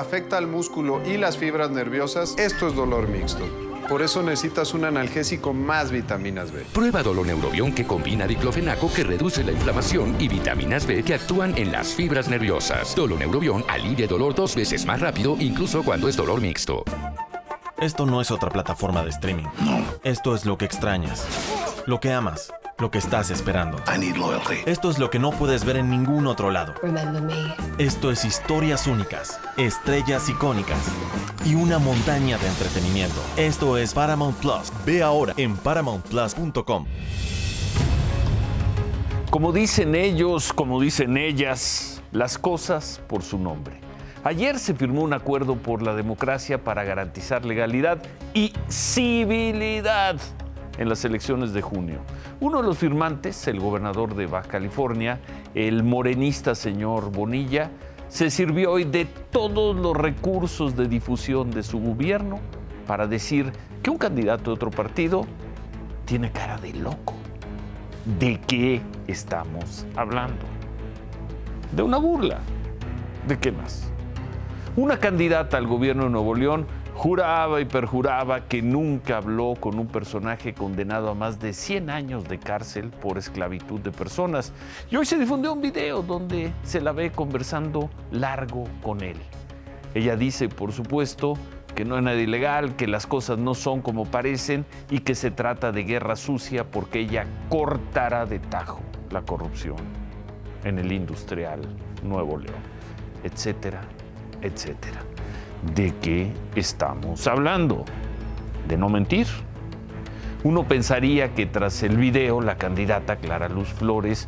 afecta al músculo y las fibras nerviosas, esto es dolor mixto. Por eso necesitas un analgésico más vitaminas B. Prueba Doloneurobión que combina diclofenaco que reduce la inflamación y vitaminas B que actúan en las fibras nerviosas. Doloneurobión alivia dolor dos veces más rápido, incluso cuando es dolor mixto. Esto no es otra plataforma de streaming. No. Esto es lo que extrañas, lo que amas, lo que estás esperando. Esto es lo que no puedes ver en ningún otro lado. Esto es historias únicas, estrellas icónicas y una montaña de entretenimiento. Esto es Paramount Plus. Ve ahora en paramountplus.com. Como dicen ellos, como dicen ellas, las cosas por su nombre. Ayer se firmó un acuerdo por la democracia para garantizar legalidad y civilidad en las elecciones de junio. Uno de los firmantes, el gobernador de Baja California, el morenista señor Bonilla, se sirvió hoy de todos los recursos de difusión de su gobierno para decir que un candidato de otro partido tiene cara de loco. ¿De qué estamos hablando? De una burla. ¿De qué más? Una candidata al gobierno de Nuevo León juraba y perjuraba que nunca habló con un personaje condenado a más de 100 años de cárcel por esclavitud de personas. Y hoy se difundió un video donde se la ve conversando largo con él. Ella dice, por supuesto, que no es nada ilegal, que las cosas no son como parecen y que se trata de guerra sucia porque ella cortará de tajo la corrupción en el industrial Nuevo León, etcétera, etcétera. ¿De qué estamos hablando? De no mentir. Uno pensaría que tras el video la candidata Clara Luz Flores